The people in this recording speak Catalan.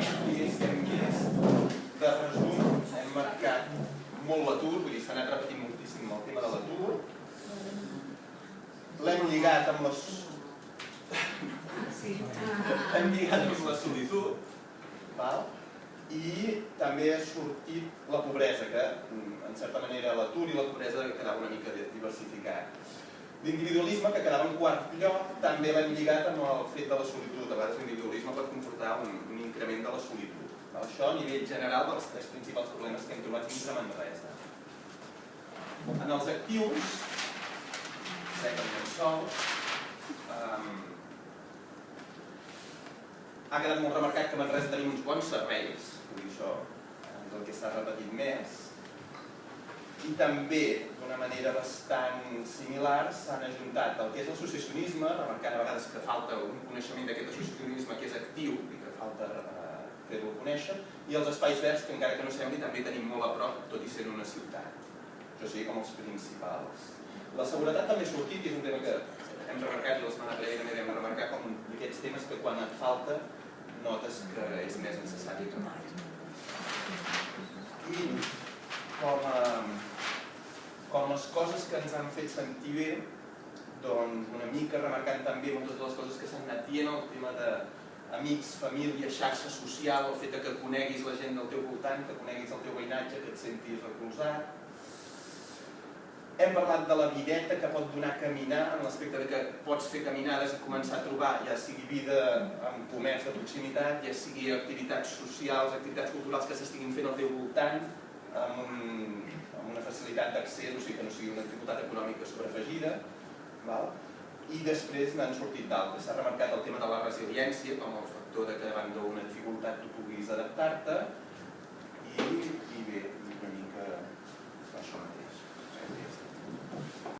que hem vist, de resum, hem marcat molt l'atur, vull dir, s'ha anat repetint moltíssim el tema de l'atur. L'hem lligat amb les... Hem lligat amb la solitud, val? i també ha sortit la pobresa, que en certa manera l'atur i la pobresa quedava una mica diversificat. L'individualisme, que quedava en quart lloc, també l'hem lligat amb el fet de la solitud. A vegades l'individualisme pot comportar un, un increment de la solitud. Això a nivell general dels tres principals problemes que hem trobat dins de Manresa. En els actius, second and sols, um, ha quedat molt remarcat que a Manresa tenim uns bons serveis, vull dir això és el que s'ha repetit més, i també d'una manera bastant similar s'han ajuntat el que és l'associacionisme, remarcant a vegades que falta un coneixement d'aquest associacionisme que és actiu i que falta eh, fer-lo conèixer, i els espais verds que encara que no sembli també tenim molt a prop, tot i ser una ciutat. Això sí, com els principals. La seguretat també ha sortit i és un tema que hem remarcat i la setmana prèvia també vam remarcar com d'aquests temes que quan et falta notes que és més necessari que mai. Com les coses que ens han fet sentir bé, doncs una mica remarcant també moltes de les coses que s'han anat dient, el tema de amics, família, xarxa social, el fet que coneguis la gent del teu voltant, que coneguis el teu veïnatge, que et sentis recolzat, hem parlat de la videta que pot donar a caminar, en l'aspecte que pots fer caminades i començar a trobar, ja sigui vida amb comerç de proximitat, ja sigui activitats socials, activitats culturals que s'estiguin fent al teu voltant, amb, un, amb una facilitat d'accés, o sigui que no sigui una dificultat econòmica sobreafegida. Val? I després n'han sortit d'altres. S'ha remarcat el tema de la resiliència com el factor de que davant d'una dificultat tu puguis adaptar-te,